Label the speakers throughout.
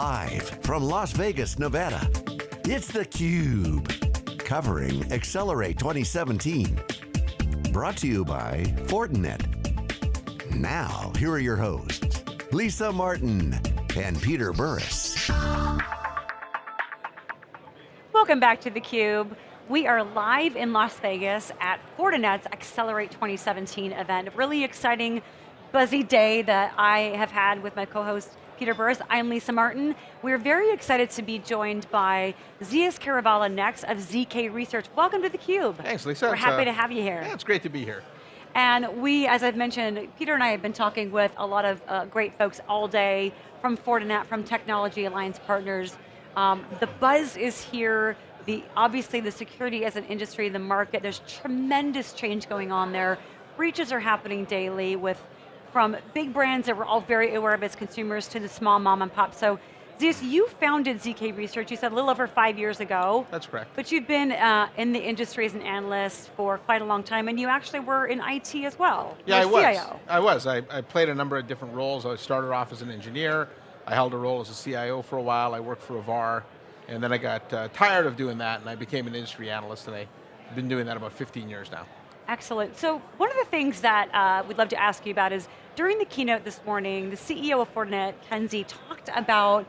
Speaker 1: Live from Las Vegas, Nevada, it's theCUBE. Covering Accelerate 2017. Brought to you by Fortinet. Now, here are your hosts, Lisa Martin and Peter Burris.
Speaker 2: Welcome back to theCUBE. We are live in Las Vegas at Fortinet's Accelerate 2017 event. Really exciting, buzzy day that I have had with my co-host Peter Burris. I'm Lisa Martin. We're very excited to be joined by Zeus Kerravala next of ZK Research. Welcome to theCUBE.
Speaker 3: Thanks Lisa.
Speaker 2: We're
Speaker 3: it's,
Speaker 2: happy
Speaker 3: uh,
Speaker 2: to have you here.
Speaker 3: Yeah, it's great to be here.
Speaker 2: And we, as I've mentioned, Peter and I have been talking with a lot of uh, great folks all day from Fortinet, from Technology Alliance Partners. Um, the buzz is here. The, obviously the security as an industry, the market, there's tremendous change going on there. Breaches are happening daily with from big brands that we're all very aware of as consumers to the small mom and pop. So Zeus, you founded ZK Research, you said a little over five years ago.
Speaker 3: That's correct.
Speaker 2: But you've been uh, in the industry as an analyst for quite a long time, and you actually were in IT as well.
Speaker 3: Yeah, I was.
Speaker 2: CIO.
Speaker 3: I was. I, I played a number of different roles. I started off as an engineer. I held a role as a CIO for a while. I worked for Avar, and then I got uh, tired of doing that, and I became an industry analyst, and I've been doing that about 15 years now.
Speaker 2: Excellent. So one of the things that uh, we'd love to ask you about is, during the keynote this morning, the CEO of Fortinet, Ken Xie, talked about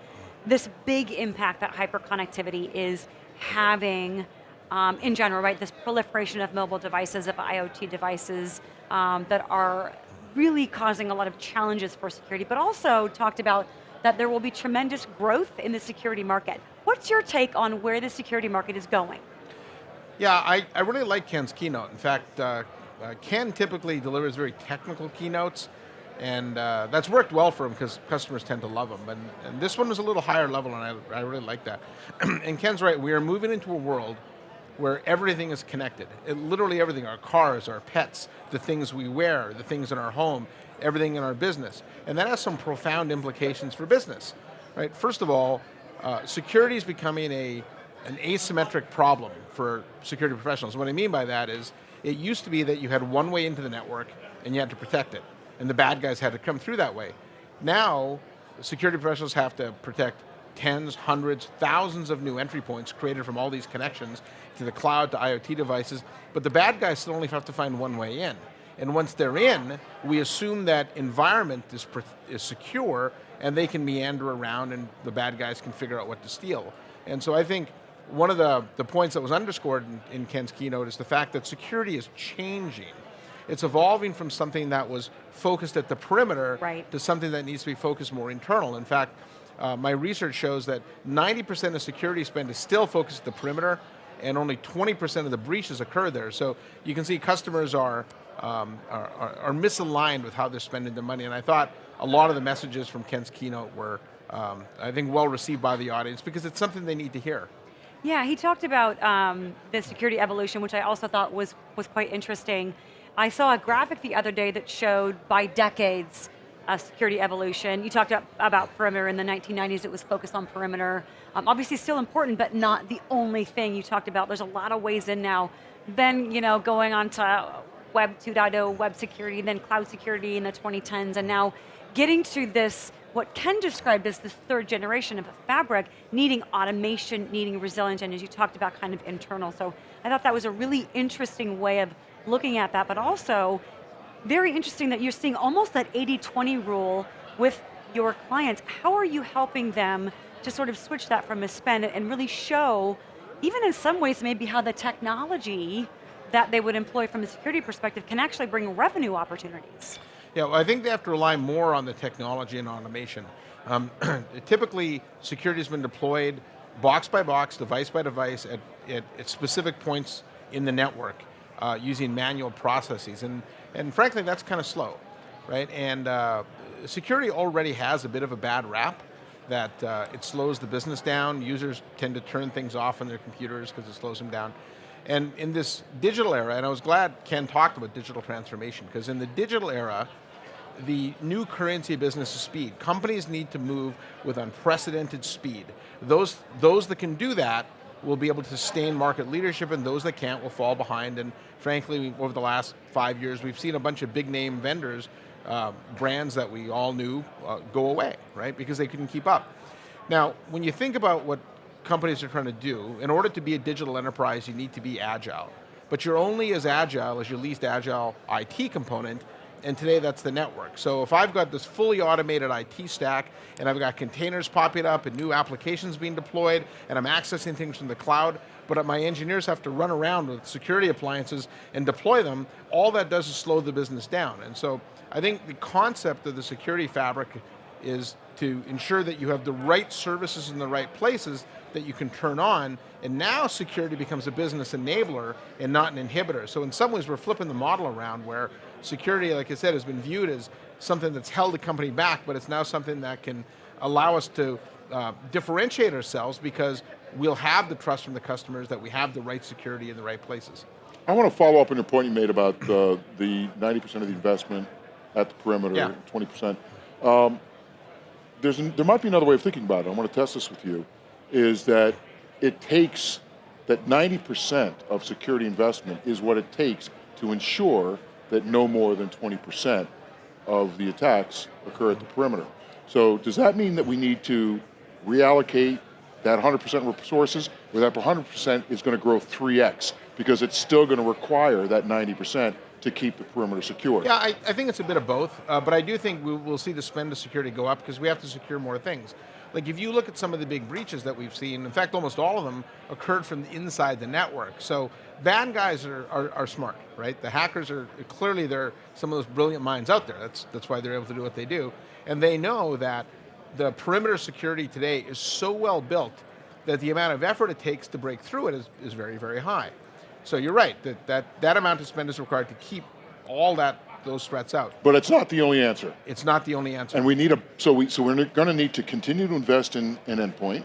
Speaker 2: this big impact that hyperconnectivity is having um, in general, right? This proliferation of mobile devices, of IoT devices um, that are really causing a lot of challenges for security, but also talked about that there will be tremendous growth in the security market. What's your take on where the security market is going?
Speaker 3: Yeah, I, I really like Ken's keynote. In fact, uh, uh, Ken typically delivers very technical keynotes, and uh, that's worked well for him because customers tend to love him. And, and, this one was a little higher level, and I, I really like that. and Ken's right, we are moving into a world where everything is connected. It, literally everything, our cars, our pets, the things we wear, the things in our home, everything in our business. And that has some profound implications for business. Right? First of all, uh, security is becoming a, an asymmetric problem for security professionals. What I mean by that is, it used to be that you had one way into the network and you had to protect it, and the bad guys had to come through that way. Now, security professionals have to protect tens, hundreds, thousands of new entry points created from all these connections to the cloud, to IoT devices, but the bad guys still only have to find one way in. And once they're in, we assume that environment is, is secure and they can meander around and the bad guys can figure out what to steal. And so I think one of the, the points that was underscored in, in Ken's keynote is the fact that security is changing. It's evolving from something that was focused at the perimeter
Speaker 2: right.
Speaker 3: to something that needs to be focused more internal. In fact, uh, my research shows that 90% of security spend is still focused at the perimeter and only 20% of the breaches occur there. So you can see customers are, um, are, are, are, misaligned with how they're spending their money. And I thought a lot of the messages from Ken's keynote were, um, I think, well received by the audience because it's something they need to hear.
Speaker 2: Yeah, he talked about um, the security evolution, which I also thought was, was quite interesting. I saw a graphic the other day that showed by decades uh, security evolution. You talked about perimeter in the 1990s, it was focused on perimeter. Um, obviously still important, but not the only thing you talked about. There's a lot of ways in now. Then, you know, going on to Web 2.0, web security, then cloud security in the 2010s, and now getting to this what Ken described as the third generation of a fabric, needing automation, needing resilience, and as you talked about kind of internal. So I thought that was a really interesting way of looking at that, but also very interesting that you're seeing almost that 80-20 rule with your clients. How are you helping them to sort of switch that from a spend and really show, even in some ways maybe how the technology that they would employ from a security perspective can actually bring revenue opportunities?
Speaker 3: Yeah, well, I think they have to rely more on the technology and automation. Um, typically, security has been deployed box by box, device by device, at, at, at specific points in the network uh, using manual processes. And, and frankly, that's kind of slow, right? And uh, security already has a bit of a bad rap that uh, it slows the business down. Users tend to turn things off on their computers because it slows them down. And in this digital era, and I was glad Ken talked about digital transformation, because in the digital era, the new currency business is speed. Companies need to move with unprecedented speed. Those, those that can do that will be able to sustain market leadership and those that can't will fall behind. And frankly, over the last five years, we've seen a bunch of big name vendors, uh, brands that we all knew, uh, go away, right? Because they couldn't keep up. Now, when you think about what companies are trying to do, in order to be a digital enterprise, you need to be agile. But you're only as agile as your least agile IT component, and today that's the network. So if I've got this fully automated IT stack, and I've got containers popping up and new applications being deployed, and I'm accessing things from the cloud, but my engineers have to run around with security appliances and deploy them, all that does is slow the business down. And so I think the concept of the security fabric is to ensure that you have the right services in the right places that you can turn on, and now security becomes a business enabler and not an inhibitor. So in some ways we're flipping the model around where security, like I said, has been viewed as something that's held a company back, but it's now something that can allow us to uh, differentiate ourselves because we'll have the trust from the customers that we have the right security in the right places.
Speaker 4: I want to follow up on your point you made about uh, the 90% of the investment at the perimeter,
Speaker 3: yeah.
Speaker 4: 20%. Um, there's an, there might be another way of thinking about it. I want to test this with you, is that it takes, that 90% of security investment is what it takes to ensure that no more than 20% of the attacks occur at the perimeter. So does that mean that we need to reallocate that 100% resources, where that 100% is going to grow 3x, because it's still going to require that 90% to keep the perimeter secure.
Speaker 3: Yeah, I, I think it's a bit of both, uh, but I do think we will see the spend of security go up because we have to secure more things. Like if you look at some of the big breaches that we've seen, in fact almost all of them occurred from inside the network. So bad guys are, are, are, smart, right? The hackers are, clearly they're some of those brilliant minds out there. That's, that's why they're able to do what they do. And they know that the perimeter security today is so well built that the amount of effort it takes to break through it is, is very, very high. So you're right, that, that that amount of spend is required to keep all that those threats out.
Speaker 4: But it's not the only answer.
Speaker 3: It's not the only answer.
Speaker 4: And we need a, so, we, so we're going to need to continue to invest in, in endpoint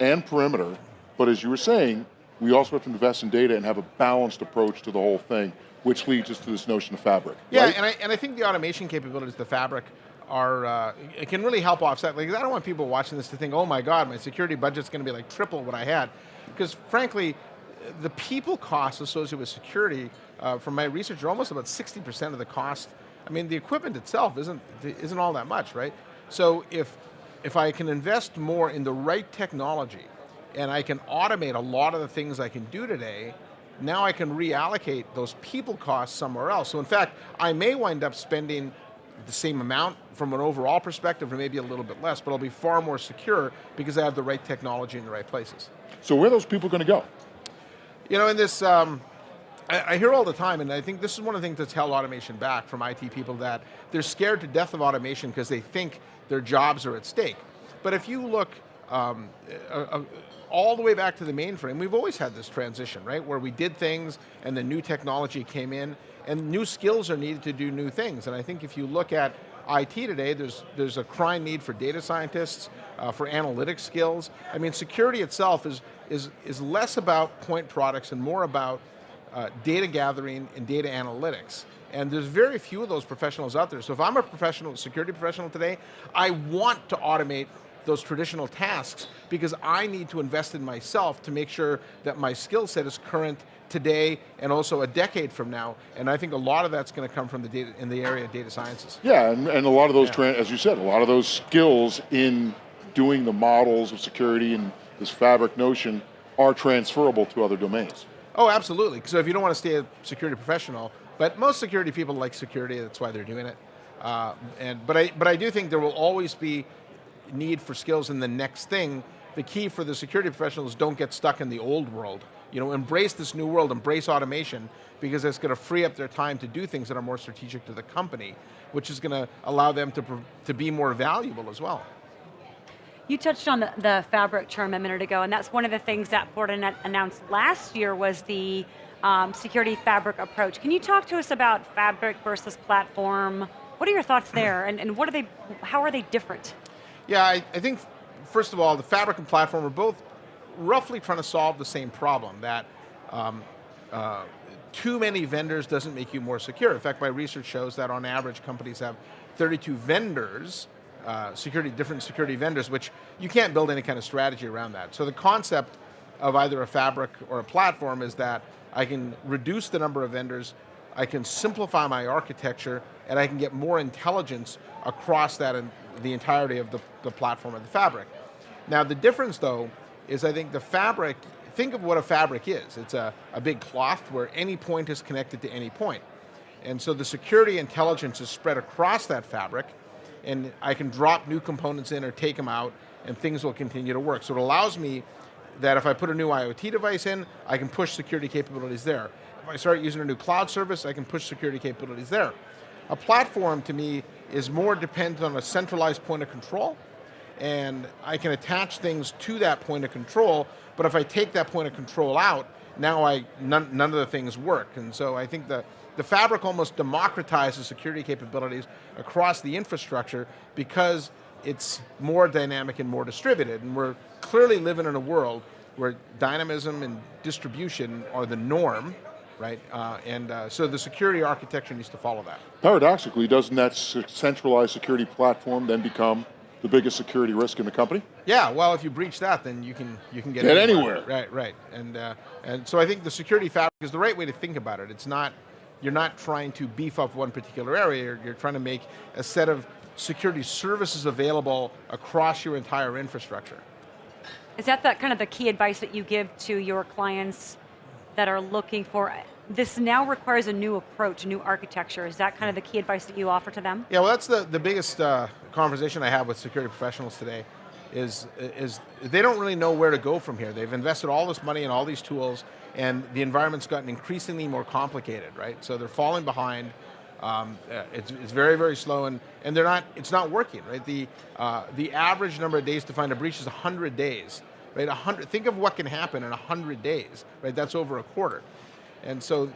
Speaker 4: and perimeter, but as you were saying, we also have to invest in data and have a balanced approach to the whole thing, which leads us to this notion of fabric.
Speaker 3: Yeah,
Speaker 4: right?
Speaker 3: and, I, and I think the automation capabilities the fabric are, uh, it can really help offset, like I don't want people watching this to think, oh my God, my security budget's going to be like triple what I had. Because frankly, the people costs associated with security, uh, from my research, are almost about 60% of the cost. I mean, the equipment itself isn't, isn't all that much, right? So if, if I can invest more in the right technology, and I can automate a lot of the things I can do today, now I can reallocate those people costs somewhere else. So in fact, I may wind up spending the same amount from an overall perspective, or maybe a little bit less, but I'll be far more secure because I have the right technology in the right places.
Speaker 4: So where are those people going to go?
Speaker 3: You know, in this, um, I, I, hear all the time, and I think this is one of the things that's held automation back from IT people that they're scared to death of automation because they think their jobs are at stake. But if you look um, uh, uh, all the way back to the mainframe, we've always had this transition, right? Where we did things and the new technology came in and new skills are needed to do new things. And I think if you look at IT today, there's, there's a crying need for data scientists, uh, for analytics skills. I mean, security itself is, is, is less about point products and more about uh, data gathering and data analytics. And there's very few of those professionals out there. So if I'm a professional, security professional today, I want to automate those traditional tasks because I need to invest in myself to make sure that my skill set is current today and also a decade from now. And I think a lot of that's going to come from the data in the area of data sciences.
Speaker 4: Yeah, and, and a lot of those, yeah. as you said, a lot of those skills in doing the models of security and this fabric notion are transferable to other domains.
Speaker 3: Oh, absolutely. So if you don't want to stay a security professional, but most security people like security, that's why they're doing it. Uh, and but I but I do think there will always be need for skills in the next thing. The key for the security professionals don't get stuck in the old world. You know, embrace this new world, embrace automation, because it's going to free up their time to do things that are more strategic to the company, which is going to allow them to, to be more valuable as well.
Speaker 2: You touched on the, the, fabric term a minute ago, and that's one of the things that Fortinet announced last year was the um, security fabric approach. Can you talk to us about fabric versus platform? What are your thoughts there, and, and what are they, how are they different?
Speaker 3: Yeah, I, I think, first of all, the fabric and platform are both roughly trying to solve the same problem, that um, uh, too many vendors doesn't make you more secure. In fact, my research shows that on average companies have 32 vendors, uh, security, different security vendors, which you can't build any kind of strategy around that. So the concept of either a fabric or a platform is that I can reduce the number of vendors, I can simplify my architecture, and I can get more intelligence across that and the entirety of the, the platform of the fabric. Now the difference though, is I think the fabric, think of what a fabric is. It's a, a big cloth where any point is connected to any point. And so the security intelligence is spread across that fabric, and I can drop new components in or take them out, and things will continue to work. So it allows me that if I put a new IoT device in, I can push security capabilities there. If I start using a new cloud service, I can push security capabilities there. A platform, to me, is more dependent on a centralized point of control, and I can attach things to that point of control, but if I take that point of control out, now I, none, none of the things work. And so I think the, the fabric almost democratizes security capabilities across the infrastructure because it's more dynamic and more distributed. And we're clearly living in a world where dynamism and distribution are the norm, right? Uh, and uh, so the security architecture needs to follow that.
Speaker 4: Paradoxically, doesn't that centralized security platform then become the biggest security risk in the company?
Speaker 3: Yeah, well, if you breach that, then you can you can get,
Speaker 4: get
Speaker 3: anywhere.
Speaker 4: anywhere.
Speaker 3: Right, right, and uh, and so I think the security fabric is the right way to think about it. It's not you're not trying to beef up one particular area. You're, trying to make a set of security services available across your entire infrastructure.
Speaker 2: Is that the, kind of the key advice that you give to your clients that are looking for, this now requires a new approach, a new architecture. Is that kind of the key advice that you offer to them?
Speaker 3: Yeah, well that's the, the biggest uh, conversation I have with security professionals today is, is they don't really know where to go from here. They've invested all this money in all these tools and the environment's gotten increasingly more complicated, right? So they're falling behind, um, uh, it's, it's, very, very slow, and, and they're not, it's not working, right? The, uh, the average number of days to find a breach is 100 days, right? 100, think of what can happen in 100 days, right? That's over a quarter. And so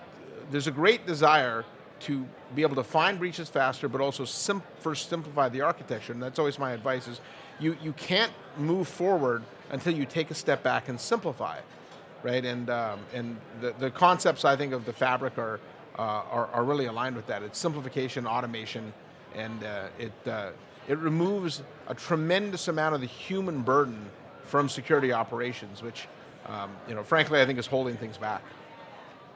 Speaker 3: there's a great desire to be able to find breaches faster, but also sim first simplify the architecture, and that's always my advice is, you, you can't move forward until you take a step back and simplify, right? And, um, and the, the concepts, I think, of the fabric are, uh, are, are, really aligned with that. It's simplification, automation, and uh, it, uh, it removes a tremendous amount of the human burden from security operations, which, um, you know, frankly, I think is holding things back.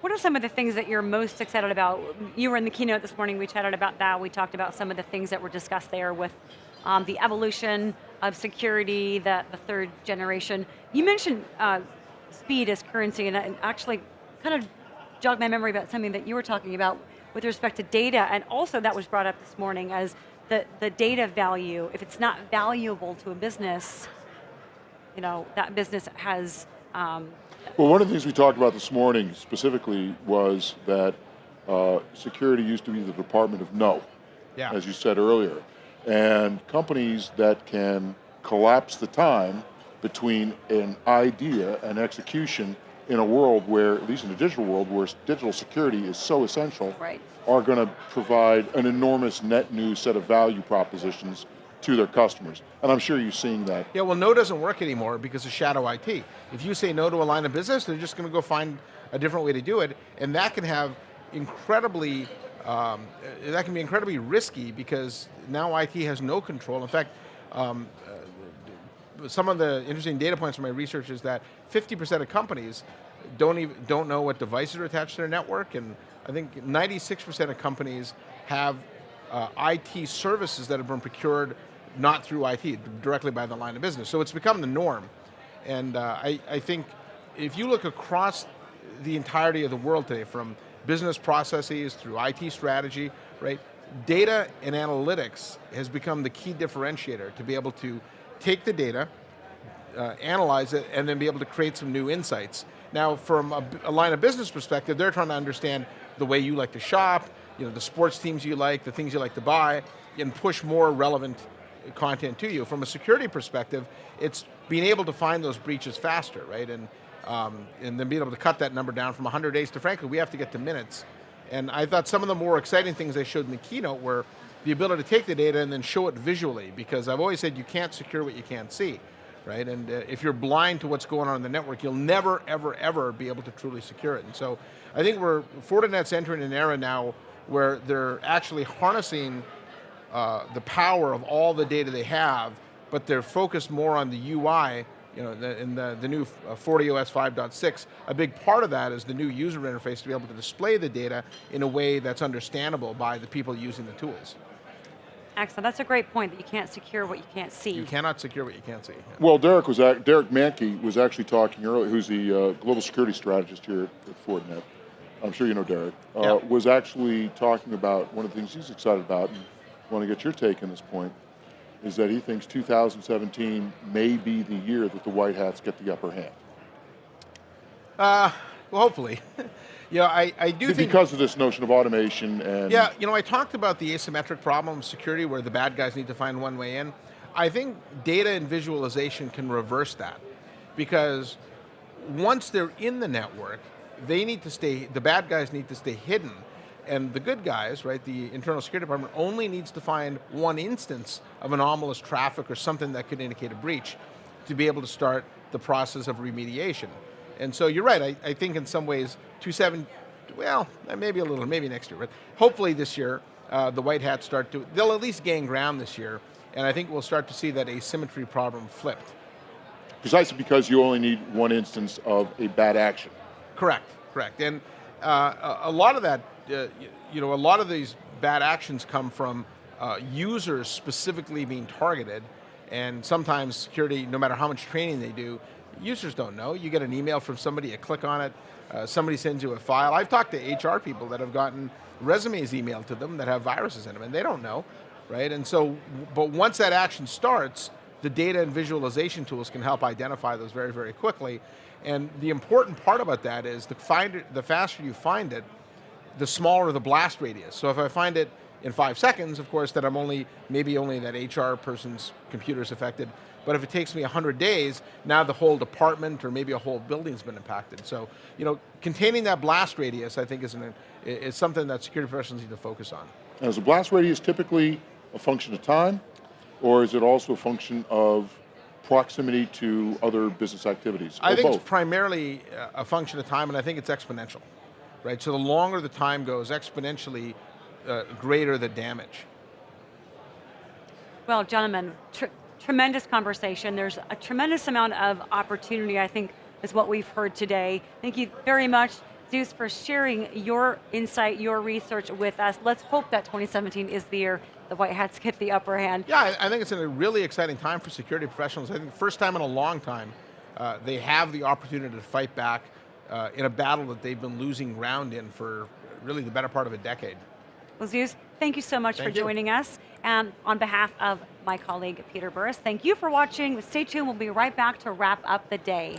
Speaker 2: What are some of the things that you're most excited about? You were in the keynote this morning, we chatted about that, we talked about some of the things that were discussed there with um, the evolution of security, the, the third generation. You mentioned uh, speed as currency, and actually kind of jogged my memory about something that you were talking about with respect to data, and also that was brought up this morning as the, the data value, if it's not valuable to a business, you know, that business has... Um,
Speaker 4: well, one of the things we talked about this morning specifically was that uh, security used to be the department of no,
Speaker 3: yeah.
Speaker 4: as you said earlier. And companies that can collapse the time between an idea and execution in a world where, at least in the digital world, where digital security is so essential,
Speaker 2: right.
Speaker 4: are going to provide an enormous net new set of value propositions to their customers. And I'm sure you're seeing that.
Speaker 3: Yeah, well no doesn't work anymore because of shadow IT. If you say no to a line of business, they're just going to go find a different way to do it, and that can have incredibly, um, that can be incredibly risky because now IT has no control. In fact, um, some of the interesting data points from my research is that 50% of companies don't even don't know what devices are attached to their network, and I think 96% of companies have uh, IT services that have been procured not through IT, directly by the line of business. So it's become the norm. And uh, I, I think if you look across the entirety of the world today, from business processes through IT strategy, right? Data and analytics has become the key differentiator to be able to take the data, uh, analyze it, and then be able to create some new insights. Now, from a, a, line of business perspective, they're trying to understand the way you like to shop, you know, the sports teams you like, the things you like to buy, and push more relevant content to you. From a security perspective, it's being able to find those breaches faster, right? And, um, and then being able to cut that number down from 100 days to, frankly, we have to get to minutes. And I thought some of the more exciting things they showed in the keynote were the ability to take the data and then show it visually, because I've always said you can't secure what you can't see, right? And uh, if you're blind to what's going on in the network, you'll never, ever, ever be able to truly secure it. And so I think we're, Fortinet's entering an era now where they're actually harnessing uh, the power of all the data they have, but they're focused more on the UI you know, the, in the, the new uh, FortiOS 5.6, a big part of that is the new user interface to be able to display the data in a way that's understandable by the people using the tools.
Speaker 2: Excellent. That's a great point that you can't secure what you can't see.
Speaker 3: You cannot secure what you can't see. Yeah.
Speaker 4: Well, Derek was ac- Derek Manky was actually talking earlier, who's the uh, global security strategist here at Fortinet. I'm sure you know Derek. Uh,
Speaker 3: Yeah.
Speaker 4: Was actually talking about one of the things he's excited about, and want to get your take on this point, is that he thinks 2017 may be the year that the White Hats get the upper hand
Speaker 3: Uh, well, hopefully. yeah, I, I do think
Speaker 4: because of this notion of automation and
Speaker 3: Yeah, you know, I talked about the asymmetric problem of security where the bad guys need to find one way in. I think data and visualization can reverse that because once they're in the network, they need to stay, the bad guys need to stay hidden. And the good guys, right, the internal security department only needs to find one instance of anomalous traffic or something that could indicate a breach to be able to start the process of remediation. And so you're right, I, I think in some ways, 27, well, maybe a little, maybe next year, but hopefully this year, uh, the White Hats start to, they'll at least gain ground this year, and I think we'll start to see that asymmetry problem flipped.
Speaker 4: precisely because you only need one instance of a bad action.
Speaker 3: Correct, correct. And uh, a, a lot of that, uh, you know, a lot of these bad actions come from uh, users specifically being targeted, and sometimes security, no matter how much training they do, users don't know. You get an email from somebody, you click on it, uh, somebody sends you a file. I've talked to HR people that have gotten resumes emailed to them that have viruses in them, and they don't know, right? And so, but once that action starts, the data and visualization tools can help identify those very, very quickly. And the important part about that is the, find it, the faster you find it, the smaller the blast radius. So if I find it in five seconds, of course, that I'm only, maybe only that HR person's computer is affected. But if it takes me 100 days, now the whole department or maybe a whole building's been impacted. So, you know, containing that blast radius, I think, is, an, is something that security professionals need to focus on.
Speaker 4: Now, is the blast radius typically a function of time, or is it also a function of proximity to other business activities,
Speaker 3: I think
Speaker 4: both?
Speaker 3: it's primarily uh, a function of time, and I think it's exponential, right? So the longer the time goes, exponentially uh, greater the damage.
Speaker 2: Well, gentlemen, tr- tremendous conversation. There's a tremendous amount of opportunity, I think, is what we've heard today. Thank you very much, Zeus, for sharing your insight, your research with us. Let's hope that 2017 is the year the White Hats get the upper hand.
Speaker 3: Yeah, I, think it's a really exciting time for security professionals. I think first time in a long time, uh, they have the opportunity to fight back uh, in a battle that they've been losing ground in for really the better part of a decade.
Speaker 2: Well, Zeus, thank you so much
Speaker 3: Thank
Speaker 2: for
Speaker 3: you.
Speaker 2: joining us. And on behalf of my colleague, Peter Burris, thank you for watching. Stay tuned, we'll be right back to wrap up the day.